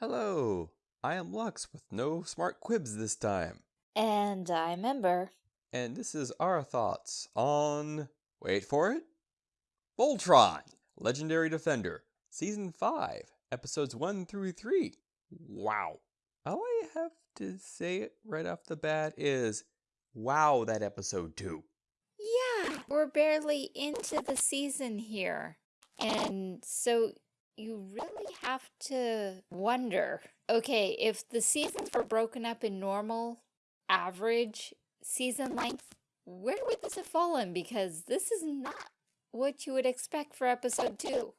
Hello, I am Lux with no smart quibs this time. And I'm Ember. And this is our thoughts on. Wait for it. Voltron, Legendary Defender, Season 5, Episodes 1 through 3. Wow. All I have to say right off the bat is wow, that episode too. Yeah, we're barely into the season here. And so you really have to wonder okay, if the seasons were broken up in normal, average season length, where would this have fallen? Because this is not what you would expect for episode two.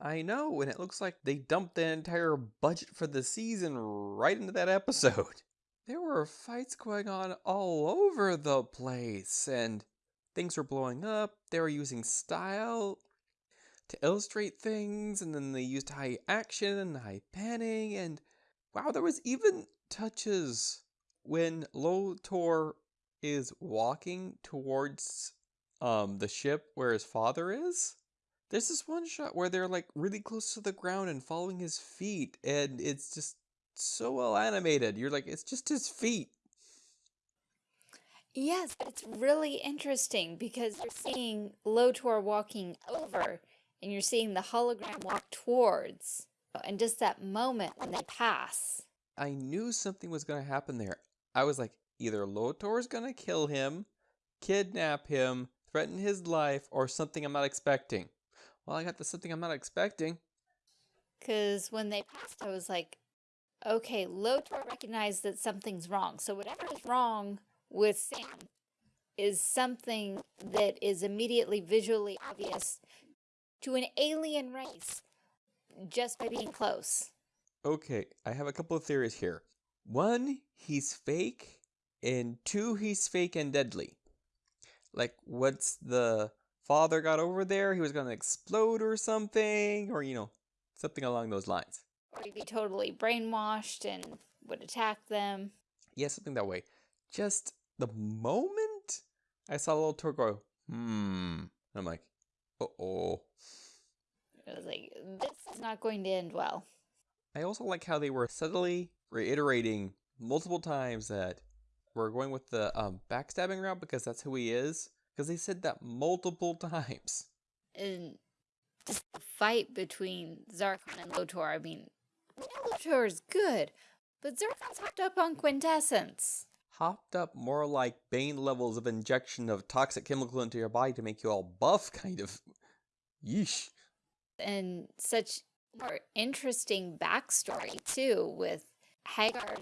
I know, and it looks like they dumped the entire budget for the season right into that episode. There were fights going on all over the place, and things were blowing up. They were using style to illustrate things, and then they used high action and high panning, and wow, there was even touches when Lotor is walking towards um the ship where his father is. There's this one shot where they're like really close to the ground and following his feet, and it's just so well animated. You're like, it's just his feet. Yes, it's really interesting because you're seeing Lotor walking over and you're seeing the hologram walk towards. And just that moment when they pass. I knew something was going to happen there. I was like, either Lotor's going to kill him, kidnap him, threaten his life, or something I'm not expecting. Well, I got the something I'm not expecting. Because when they passed, I was like, okay, Lotor recognized that something's wrong. So whatever is wrong with Sam is something that is immediately visually obvious to an alien race just by being close. Okay, I have a couple of theories here. One, he's fake, and two, he's fake and deadly. Like, once the father got over there, he was gonna explode or something, or, you know, something along those lines. Or he'd be totally brainwashed and would attack them. Yeah, something that way. Just the moment I saw Lotor go, hmm, I'm like, oh. I was like, this is not going to end well. I also like how they were subtly reiterating multiple times that we're going with the um, backstabbing route because that's who he is. Because they said that multiple times. And just the fight between Zarkon and Lotor, I mean, Lotor is good, but Zarkon's hopped up on quintessence. Hopped up more like Bane levels of injection of toxic chemical into your body to make you all buff, kind of. Yeesh and such more interesting backstory too with Haggar.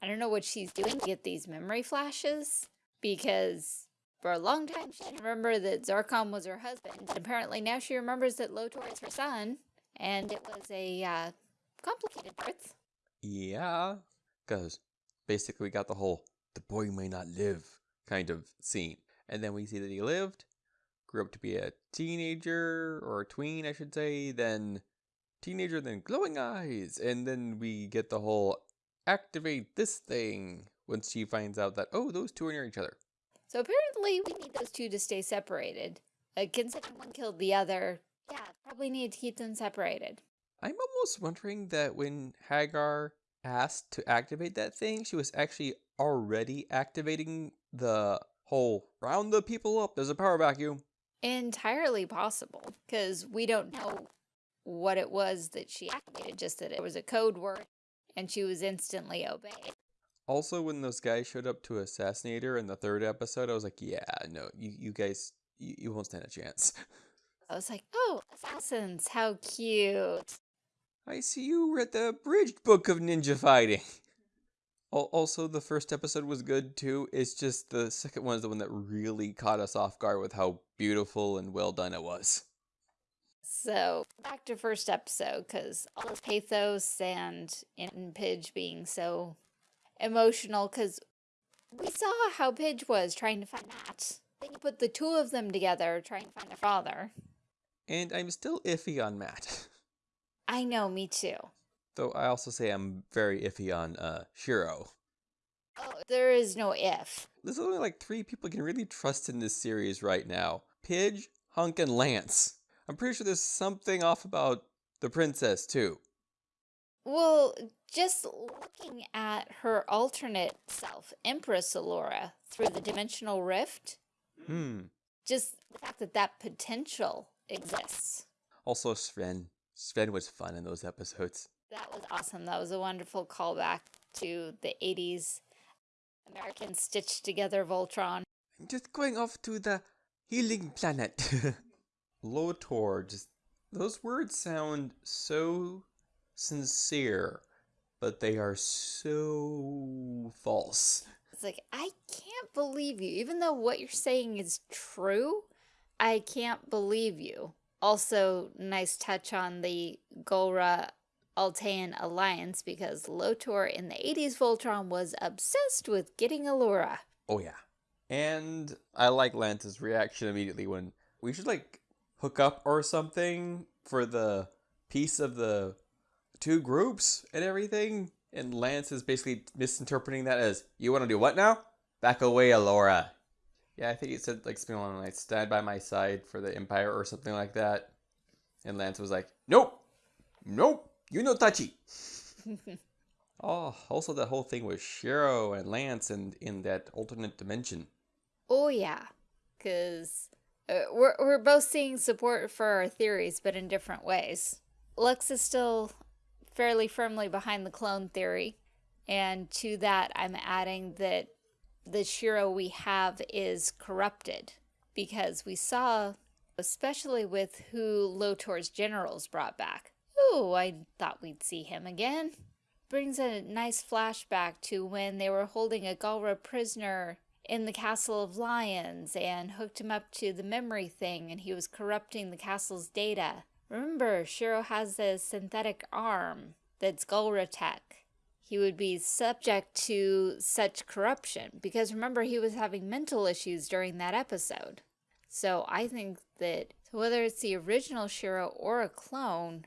I don't know what she's doing to get these memory flashes because for a long time she didn't remember that Zarkon was her husband. And apparently now she remembers that Lotor is her son and it was a uh, complicated birth. Yeah, because basically we got the whole the boy may not live kind of scene. And then we see that he lived, grew up to be a teenager or a tween, I should say, then teenager, then glowing eyes, and then we get the whole activate this thing once she finds out that, oh, those two are near each other. So apparently we need those two to stay separated. Uh, considering one killed the other, yeah, probably need to keep them separated. I'm almost wondering that when Haggar asked to activate that thing, she was actually already activating the whole round the people up, there's a power vacuum. Entirely possible, because we don't know what it was that she activated, just that it was a code word and she was instantly obeyed. Also, when those guys showed up to assassinate her in the third episode, I was like, yeah, no, you, you guys, you, you won't stand a chance. I was like, oh, assassins, how cute. I see you read the abridged book of ninja fighting. Also, the first episode was good too. It's just the second one is the one that really caught us off guard with how beautiful and well done it was. So, back to first episode, because all the pathos and in Pidge being so emotional, because we saw how Pidge was trying to find Matt. Then you put the two of them together trying to find their father. And I'm still iffy on Matt. I know, me too. Though I also say I'm very iffy on uh, Shiro. Oh, there is no if. There's only like three people you can really trust in this series right now. Pidge, Hunk, and Lance. I'm pretty sure there's something off about the princess too. Well, just looking at her alternate self, Empress Allura, through the dimensional rift, Hmm. just the fact that that potential exists. Also, Sven. Sven was fun in those episodes. That was awesome. That was a wonderful callback to the 80s American stitched together Voltron. I'm just going off to the healing planet. Lotor, just those words sound so sincere, but they are so false. It's like, I can't believe you. Even though what you're saying is true, I can't believe you. Also, nice touch on the Galra Altean alliance because Lotor in the 80s Voltron was obsessed with getting Allura. Oh yeah. And I like Lance's reaction immediately when we should like hook up or something for the peace of the two groups and everything. And Lance is basically misinterpreting that as, you want to do what now? Back away, Allura. Yeah, I think he said like something along like stand by my side for the Empire or something like that. And Lance was like, nope, nope, you know Tachi. oh, also that whole thing with Shiro and Lance and in that alternate dimension. Oh, yeah. Because uh, we're, we're both seeing support for our theories, but in different ways. Lux is still fairly firmly behind the clone theory. And to that, I'm adding that the Shiro we have is corrupted. Because we saw, especially with who Lotor's generals brought back. I thought we'd see him again. Brings a nice flashback to when they were holding a Galra prisoner in the Castle of Lions and hooked him up to the memory thing and he was corrupting the castle's data. Remember, Shiro has a synthetic arm that's Galra tech. He would be subject to such corruption because remember he was having mental issues during that episode. So I think that whether it's the original Shiro or a clone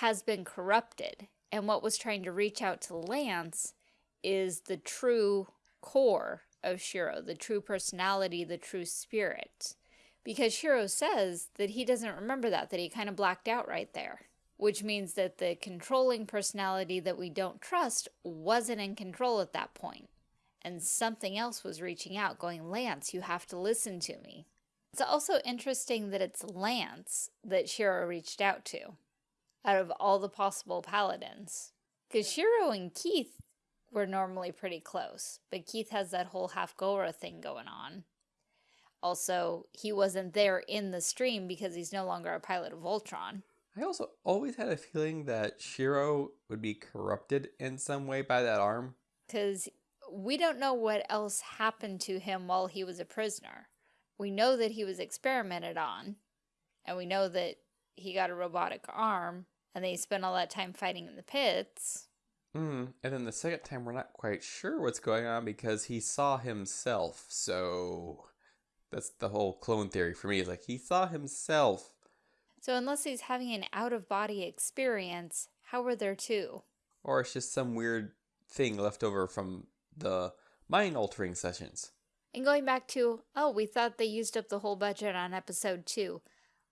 has been corrupted and what was trying to reach out to Lance is the true core of Shiro, the true personality, the true spirit. Because Shiro says that he doesn't remember that, that he kind of blacked out right there. Which means that the controlling personality that we don't trust wasn't in control at that point. And something else was reaching out, going, Lance, you have to listen to me. It's also interesting that it's Lance that Shiro reached out to, out of all the possible paladins. Because Shiro and Keith were normally pretty close, but Keith has that whole half Galra thing going on. Also, he wasn't there in the stream because he's no longer a pilot of Voltron. I also always had a feeling that Shiro would be corrupted in some way by that arm. Because we don't know what else happened to him while he was a prisoner. We know that he was experimented on, and we know that he got a robotic arm, and they spent all that time fighting in the pits. Mm. And then the second time, we're not quite sure what's going on because he saw himself. So that's the whole clone theory for me. Is like he saw himself. So unless he's having an out-of-body experience, how were there two? Or it's just some weird thing left over from the mind altering sessions. And going back to, oh, we thought they used up the whole budget on episode two.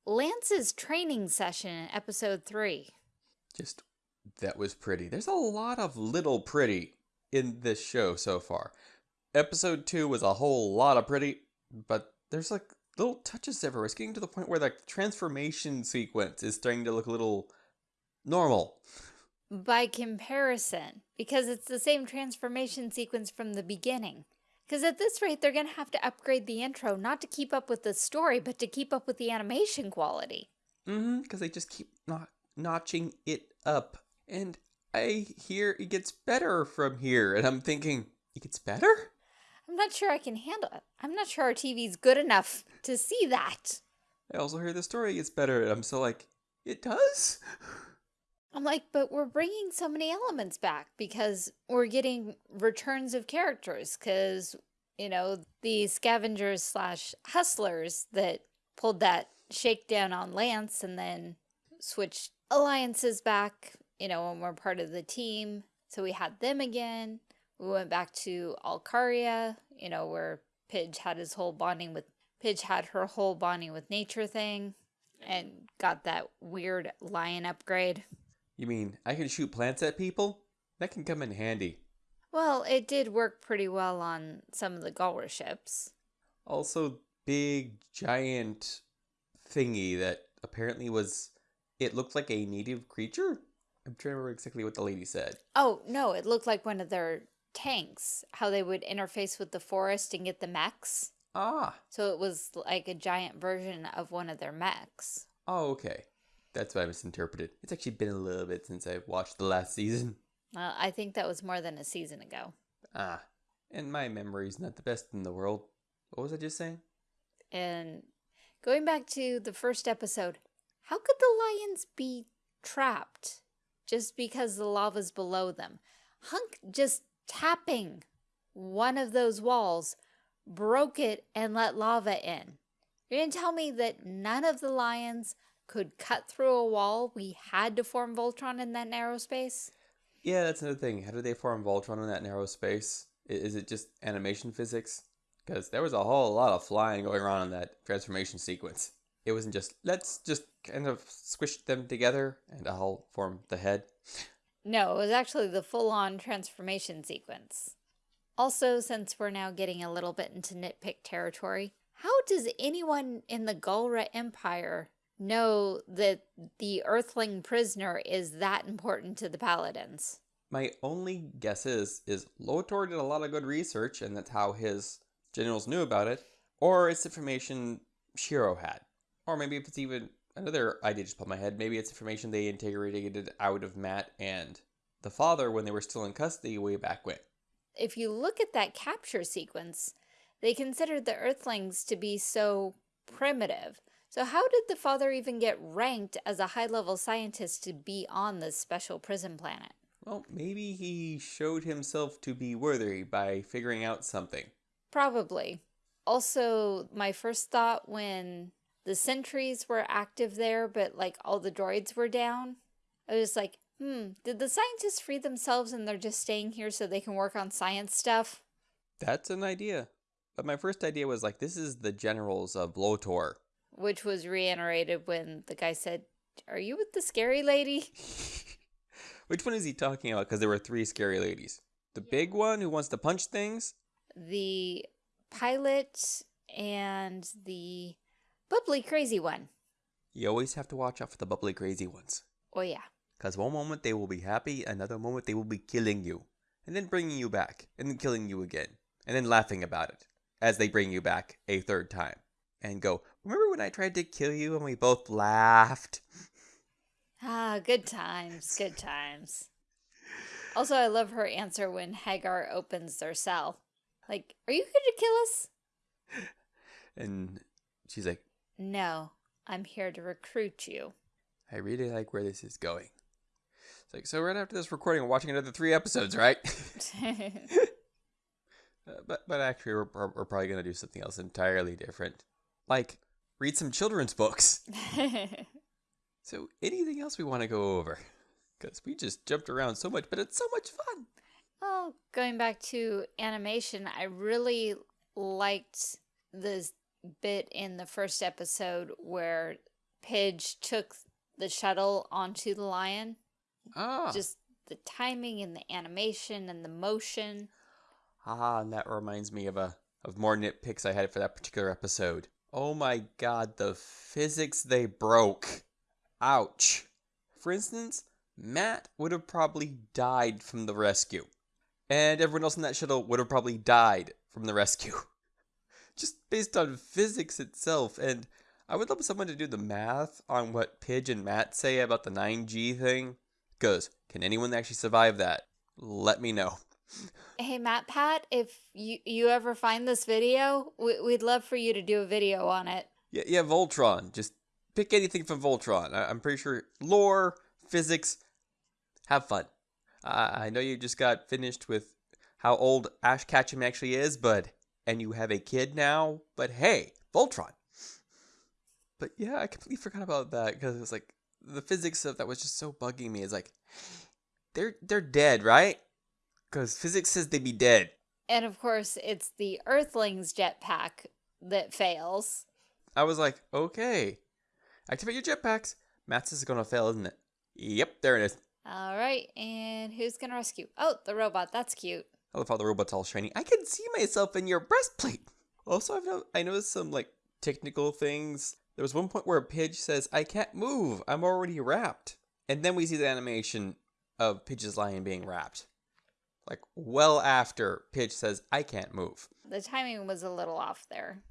Lance's training session in episode three. Just that was pretty. There's a lot of little pretty in this show so far. Episode two was a whole lot of pretty, but there's like little touches everywhere. It's getting to the point where the transformation sequence is starting to look a little normal. By comparison, because it's the same transformation sequence from the beginning. Because at this rate, they're going to have to upgrade the intro, not to keep up with the story, but to keep up with the animation quality. Mm-hmm, because they just keep not notching it up. And I hear it gets better from here, and I'm thinking, it gets better? I'm not sure I can handle it. I'm not sure our TV's good enough to see that. I also hear the story gets better, and I'm still like, it does? I'm like, but we're bringing so many elements back because we're getting returns of characters because, you know, the scavengers slash hustlers that pulled that shakedown on Lance and then switched alliances back, you know, when we're part of the team. So we had them again. We went back to Alcaria, you know, where Pidge had his whole bonding with, Pidge had her whole bonding with nature thing and got that weird lion upgrade. You mean I can shoot plants at people? That can come in handy. Well, it did work pretty well on some of the Galra ships. Also, big, giant thingy that apparently was. It looked like a native creature? I'm trying to remember exactly what the lady said. Oh, no, it looked like one of their tanks, how they would interface with the forest and get the mechs. Ah. So it was like a giant version of one of their mechs. Oh, okay. That's what I misinterpreted. It's actually been a little bit since I watched the last season. Well, I think that was more than a season ago. Ah. And my memory's not the best in the world. What was I just saying? And going back to the first episode, how could the lions be trapped just because the lava's below them? Hunk just tapping one of those walls broke it and let lava in. You're going to tell me that none of the lions could cut through a wall? We had to form Voltron in that narrow space? Yeah, that's another thing. How did they form Voltron in that narrow space? Is it just animation physics? Because there was a whole lot of flying going on in that transformation sequence. It wasn't just, let's just kind of squish them together and I'll form the head. No, it was actually the full-on transformation sequence. Also, since we're now getting a little bit into nitpick territory, how does anyone in the Galra Empire know that the Earthling prisoner is that important to the Paladins? My only guess is, is Lotor did a lot of good research and that's how his generals knew about it, or it's information Shiro had. Or maybe if it's even another idea just popped my head, maybe it's information they integrated out of Matt and the father when they were still in custody way back when. If you look at that capture sequence, they considered the Earthlings to be so primitive. So how did the father even get ranked as a high-level scientist to be on this special prison planet? Well, maybe he showed himself to be worthy by figuring out something. Probably. Also, my first thought when the sentries were active there, but like all the droids were down, I was like, hmm, did the scientists free themselves and they're just staying here so they can work on science stuff? That's an idea. But my first idea was like, this is the generals of Lotor. Which was reiterated when the guy said, Are you with the scary lady? Which one is he talking about? Because there were three scary ladies. The big one who wants to punch things? The pilot and the bubbly crazy one. You always have to watch out for the bubbly crazy ones. Oh, yeah. Because one moment they will be happy, another moment they will be killing you. And then bringing you back, and then killing you again. And then laughing about it as they bring you back a third time. And go, remember when I tried to kill you and we both laughed? Ah, good times, good times. Also, I love her answer when Haggar opens their cell. Like, are you here to kill us? And she's like, No, I'm here to recruit you. I really like where this is going. It's like, so right after this recording, we're watching another three episodes, right? Uh, but but actually, we're, we're we're probably gonna do something else entirely different, like read some children's books. So anything else we want to go over? Because we just jumped around so much, but it's so much fun. well, going back to animation, I really liked this bit in the first episode where Pidge took the shuttle onto the lion. Ah, Just the timing and the animation and the motion. ah, and that reminds me of a of more nitpicks I had for that particular episode. Oh my god, the physics they broke. Ouch. For instance, Matt would have probably died from the rescue. And everyone else in that shuttle would have probably died from the rescue. Just based on physics itself. And I would love someone to do the math on what Pidge and Matt say about the 9G thing. Because, can anyone actually survive that? Let me know. Hey, Matt Pat, if you, you ever find this video, we, we'd love for you to do a video on it. Yeah, yeah, Voltron. Just pick anything from Voltron. I- I'm pretty sure lore, physics, have fun. I I know you just got finished with how old Ash Ketchum actually is, but and you have a kid now. But hey, Voltron. But yeah, I completely forgot about that because it was like the physics stuff that was just so bugging me. Is like they're they're dead, right? Because physics says they'd be dead. And of course, it's the Earthling's jetpack that fails. I was like, okay, activate your jetpacks. Matt's is gonna fail, isn't it? Yep, there it is. All right, and who's gonna rescue? Oh, the robot. That's cute. I love how the robot's all shiny. I can see myself in your breastplate. Also, I've no- I noticed some like technical things. There was one point where Pidge says, "I can't move. I'm already wrapped," and then we see the animation of Pidge's lion being wrapped, like well after Pidge says, "I can't move." The timing was a little off there.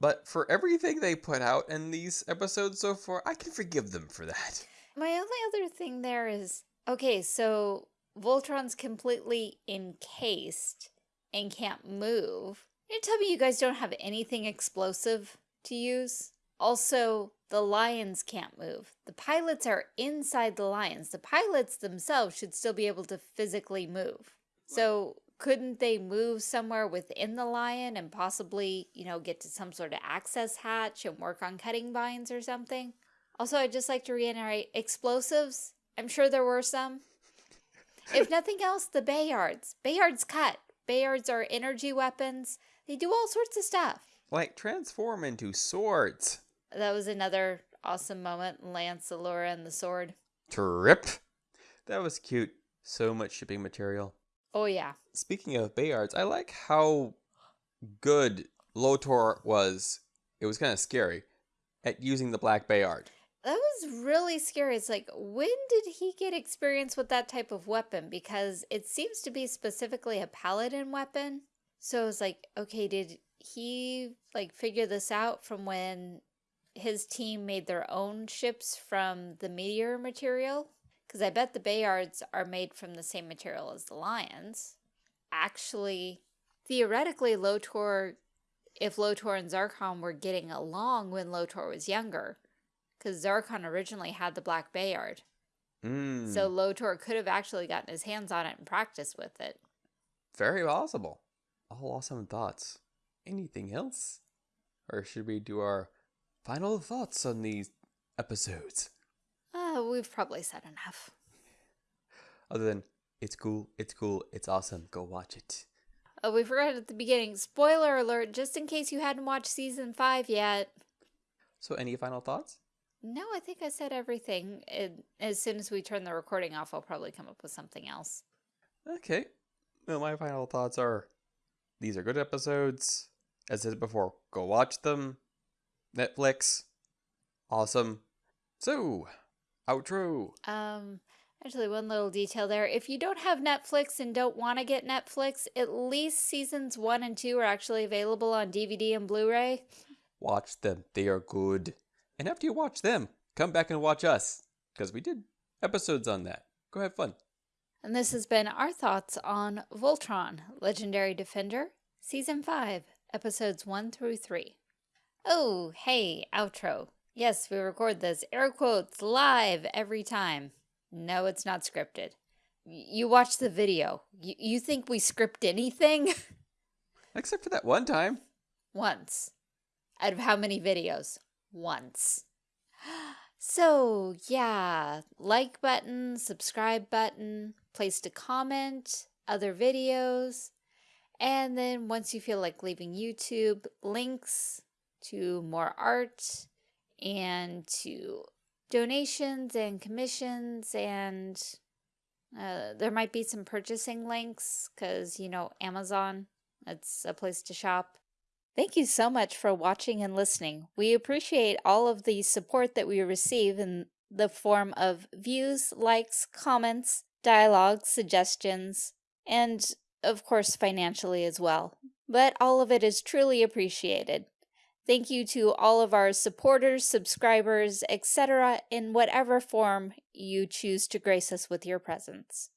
But for everything they put out in these episodes so far, I can forgive them for that. My only other thing there is okay, so Voltron's completely encased and can't move. You tell me you guys don't have anything explosive to use? Also, the lions can't move. The pilots are inside the lions. The pilots themselves should still be able to physically move. So, couldn't they move somewhere within the lion and possibly, you know, get to some sort of access hatch and work on cutting vines or something? Also, I'd just like to reiterate explosives. I'm sure there were some. If nothing else, the Bayards. Bayards cut. Bayards are energy weapons. They do all sorts of stuff. Like transform into swords. That was another awesome moment. Lance, Allura, and the sword. Trip. That was cute. So much shipping material. Oh, yeah. Speaking of Bayards, I like how good Lotor was. It was kind of scary at using the Black Bayard. That was really scary. It's like, when did he get experience with that type of weapon? Because it seems to be specifically a paladin weapon. So it's like, okay, did he like figure this out from when his team made their own ships from the meteor material? Because I bet the Bayards are made from the same material as the lions. Actually, theoretically, Lotor, if Lotor and Zarkon were getting along when Lotor was younger, because Zarkon originally had the Black Bayard. Mm, So Lotor could have actually gotten his hands on it and practiced with it. very possible. All awesome thoughts. Anything else? Or should we do our final thoughts on these episodes? Uh, we've probably said enough. Other than, it's cool, it's cool, it's awesome, go watch it. Oh, we forgot at the beginning. Spoiler alert, just in case you hadn't watched season five yet. So, any final thoughts? No, I think I said everything. It, as soon as we turn the recording off, I'll probably come up with something else. Okay. Well, my final thoughts are these are good episodes. As I said before, go watch them. Netflix. Awesome. So, outro. Um, actually, one little detail there. If you don't have Netflix and don't want to get Netflix, at least seasons one and two are actually available on DVD and Blu-ray. Watch them. They are good. And after you watch them, come back and watch us. Because we did episodes on that. Go have fun. And this has been our thoughts on Voltron, Legendary Defender, Season 5, Episodes 1 through 3. Oh, hey, outro. Yes, we record this, air quotes, live every time. No, it's not scripted. You watch the video. Y- you think we script anything? Except for that one time. Once. Out of how many videos? Once. So, yeah, like button, subscribe button, place to comment, other videos, and then once you feel like leaving YouTube, links to more art and to donations and commissions and uh, there might be some purchasing links because, you know, Amazon, it's a place to shop. Thank you so much for watching and listening. We appreciate all of the support that we receive in the form of views, likes, comments, dialogue, suggestions, and of course financially as well. But all of it is truly appreciated. Thank you to all of our supporters, subscribers, etc., in whatever form you choose to grace us with your presence.